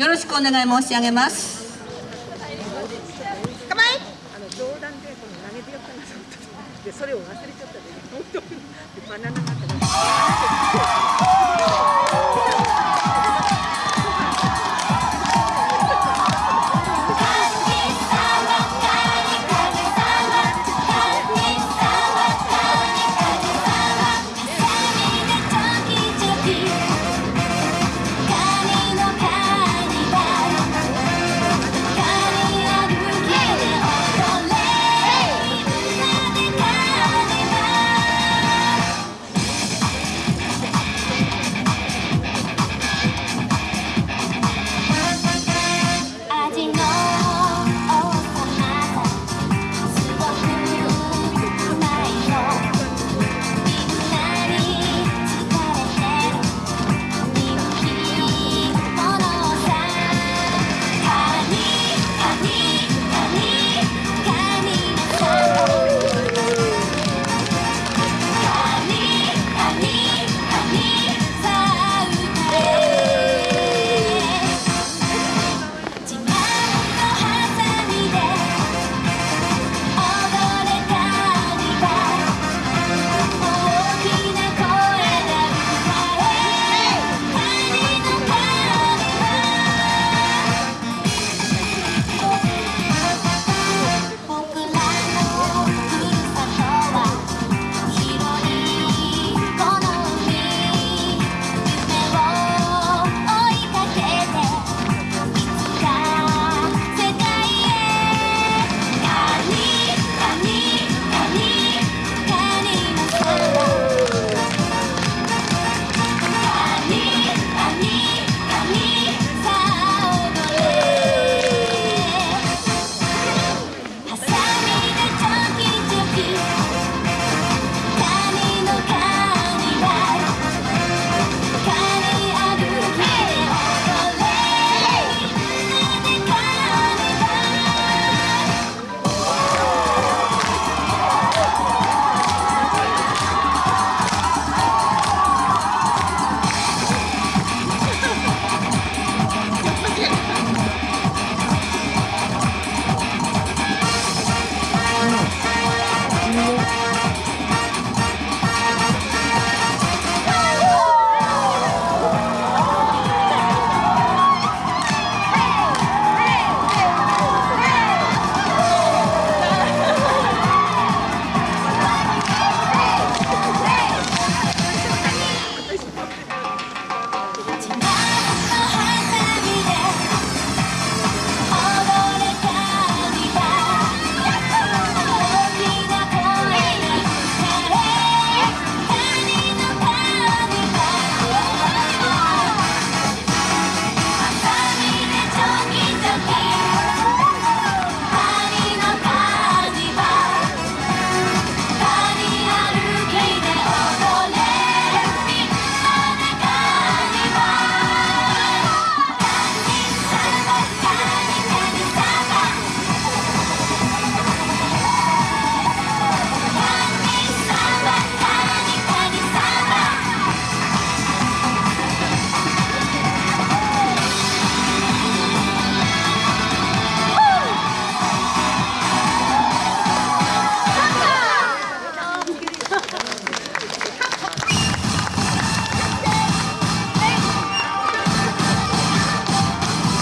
よろしくお願い申し上げます。構え冗談でこの投げてよなと思っでそれを忘れちゃったで本当にバナナがあった